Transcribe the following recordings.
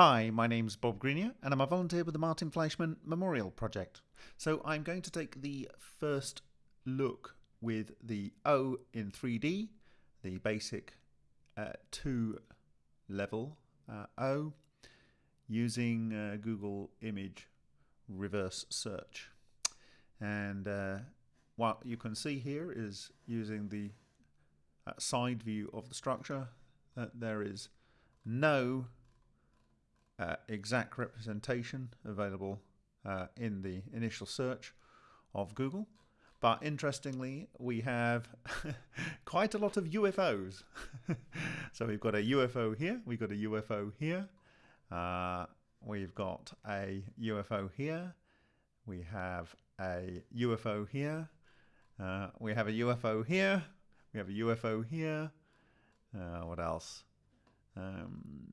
Hi, my name's Bob Greenyer, and I'm a volunteer with the Martin Fleischmann Memorial Project. So I'm going to take the first look with the O in 3D, the basic uh, 2 level uh, O, using uh, Google Image Reverse Search. And uh, what you can see here is using the uh, side view of the structure that there is no uh, exact representation available uh, in the initial search of Google. But interestingly, we have quite a lot of UFOs. so we've got a UFO here, we've got a UFO here, uh, we've got a UFO here, we have a UFO here, uh, we have a UFO here, we have a UFO here. Uh, what else? Um,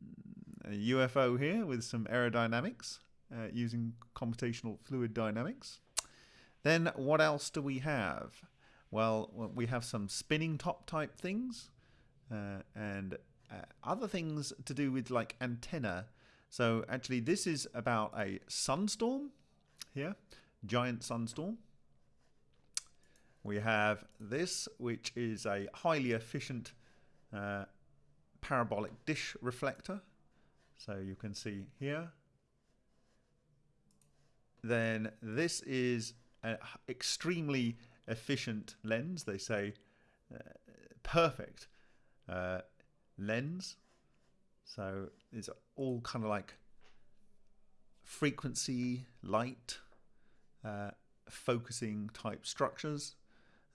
a UFO here with some aerodynamics uh, using computational fluid dynamics. Then what else do we have? Well, we have some spinning top type things uh, and uh, other things to do with like antenna. So actually this is about a sunstorm here, giant sunstorm. We have this, which is a highly efficient uh, parabolic dish reflector. So you can see here. Then this is an extremely efficient lens. They say uh, perfect uh, lens. So it's all kind of like frequency, light, uh, focusing type structures.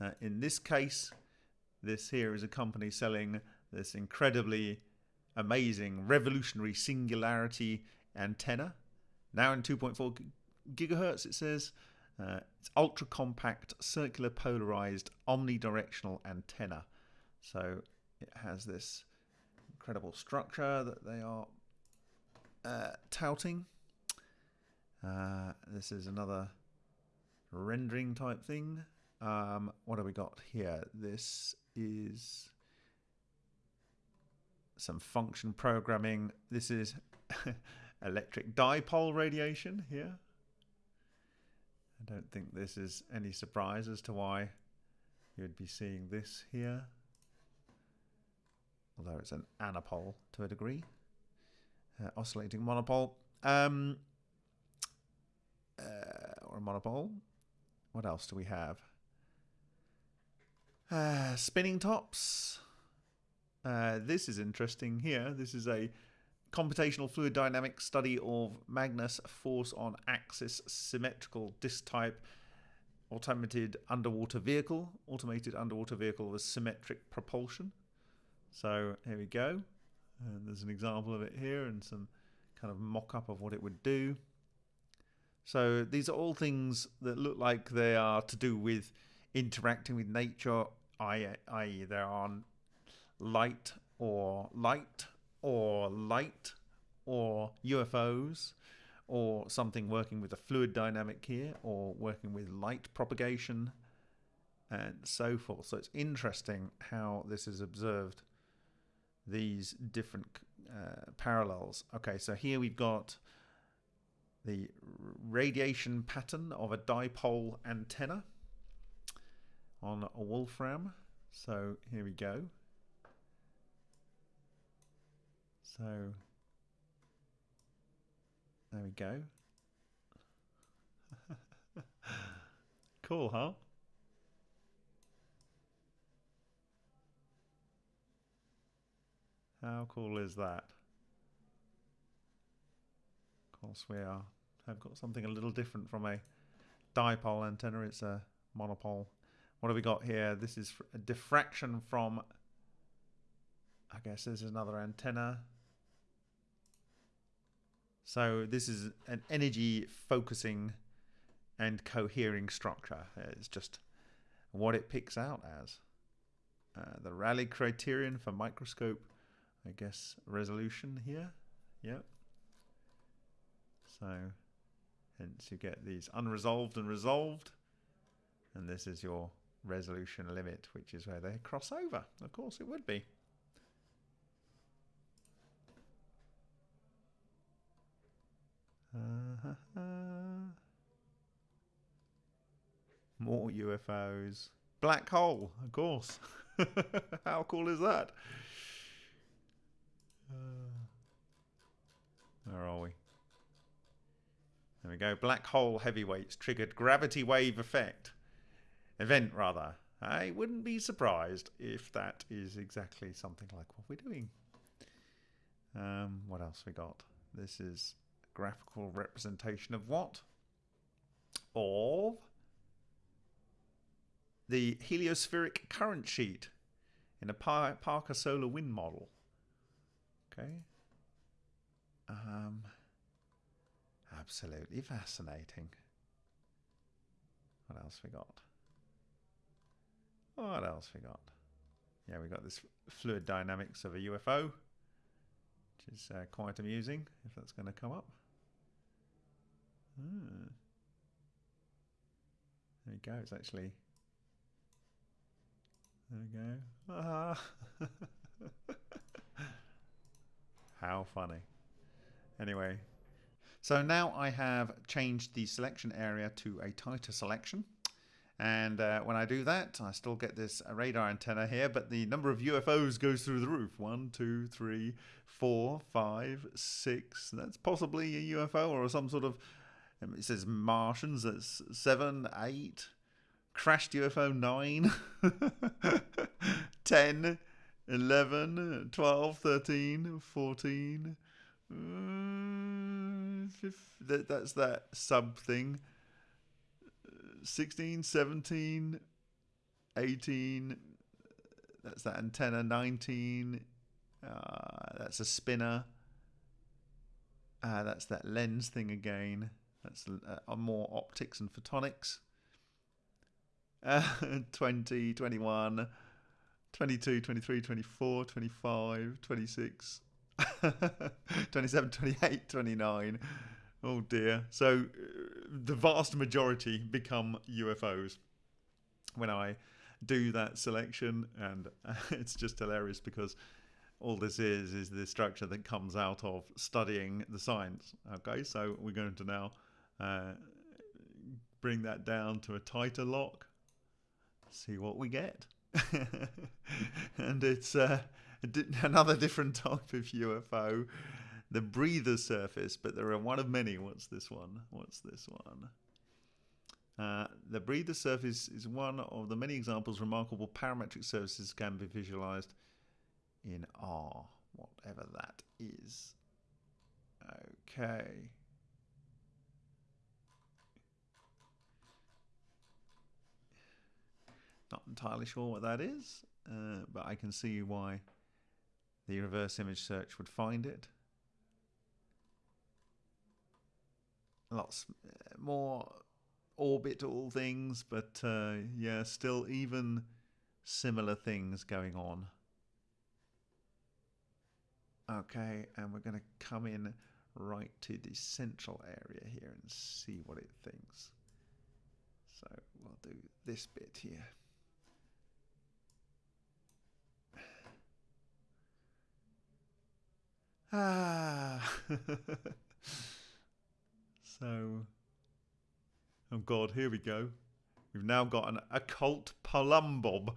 Uh, in this case, this here is a company selling this incredibly amazing, revolutionary singularity antenna. Now in 2.4 gigahertz, it says. Uh, it's ultra compact, circular polarized, omnidirectional antenna. So it has this incredible structure that they are uh, touting. Uh, this is another rendering type thing. Um, what have we got here? This is some function programming. This is electric dipole radiation here. I don't think this is any surprise as to why you'd be seeing this here. Although it's an anapole to a degree. Uh, oscillating monopole. Um, uh, or a monopole. What else do we have? Uh, spinning tops. Uh, this is interesting here. This is a computational fluid dynamics study of Magnus force on axis symmetrical disk type automated underwater vehicle. Automated underwater vehicle with symmetric propulsion. So here we go. And there's an example of it here and some kind of mock-up of what it would do. So these are all things that look like they are to do with interacting with nature, i.e. there are light or light or light or UFOs or something working with a fluid dynamic here or working with light propagation and so forth. So it's interesting how this is observed, these different uh, parallels. Okay, so here we've got the radiation pattern of a dipole antenna on a wolfram. So here we go. So there we go. cool, huh? How cool is that? Of course, we are have got something a little different from a dipole antenna. It's a monopole. What have we got here? This is a diffraction from, I guess this is another antenna. So this is an energy focusing and cohering structure. It's just what it picks out as. Uh, the Rayleigh criterion for microscope, I guess, resolution here. Yep. So hence you get these unresolved and resolved. And this is your resolution limit, which is where they cross over. Of course it would be. More UFOs. Black hole, of course. How cool is that? Uh, where are we? There we go. Black hole heavyweights triggered gravity wave effect. Event, rather. I wouldn't be surprised if that is exactly something like what we're doing. Um, what else we got? This is graphical representation of what? Of the heliospheric current sheet in a Parker solar wind model. Okay. Um, absolutely fascinating. What else we got? What else we got? Yeah, we got this fluid dynamics of a UFO, which is uh, quite amusing if that's going to come up. Hmm. There go. It's actually there we go. Ah. How funny. Anyway, so now I have changed the selection area to a tighter selection. And uh, when I do that, I still get this radar antenna here, but the number of UFOs goes through the roof. One, two, three, four, five, six. That's possibly a UFO or some sort of. It says Martians. That's seven, eight, crashed UFO 9, 10, 11, 12, 13, 14. Uh, that, that's that sub thing. 16, 17, 18. That's that antenna. 19. Uh, that's a spinner. Uh, that's that lens thing again. That's uh, more optics and photonics. 20, 21, 22, 23, 24, 25, 26, 27, 28, 29. Oh dear. So uh, the vast majority become UFOs when I do that selection, and it's just hilarious because all this is is the structure that comes out of studying the science. Okay, so we're going to now uh, bring that down to a tighter lock see what we get. and it's uh, another different type of UFO, the breather surface, but there are one of many. What's this one? What's this one? Uh, the breather surface is one of the many examples remarkable parametric surfaces can be visualized in R, whatever that is. Okay. Not entirely sure what that is, uh, but I can see why the reverse image search would find it. Lots uh, more orbital things, but uh, yeah, still even similar things going on. Okay, and we're going to come in right to the central area here and see what it thinks. So we'll do this bit here. Ah. so, oh God, here we go. We've now got an occult plumb bob.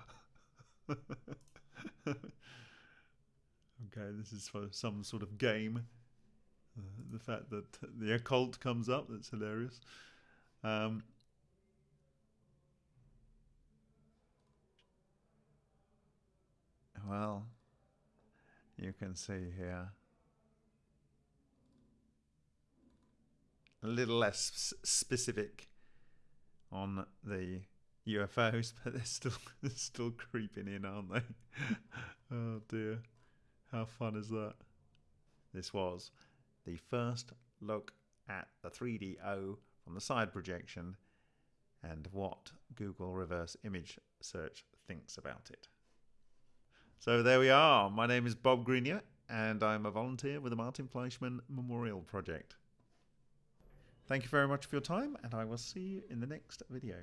okay, this is for some sort of game. Uh, the fact that the occult comes up, that's hilarious. Um, well, you can see here. A little less specific on the UFOs, but they're still they're still creeping in, aren't they? oh dear, how fun is that? This was the first look at the 3DO from the side projection and what Google reverse image search thinks about it. So there we are. My name is Bob Greenyer and I'm a volunteer with the Martin Fleischmann Memorial Project. Thank you very much for your time, and I will see you in the next video.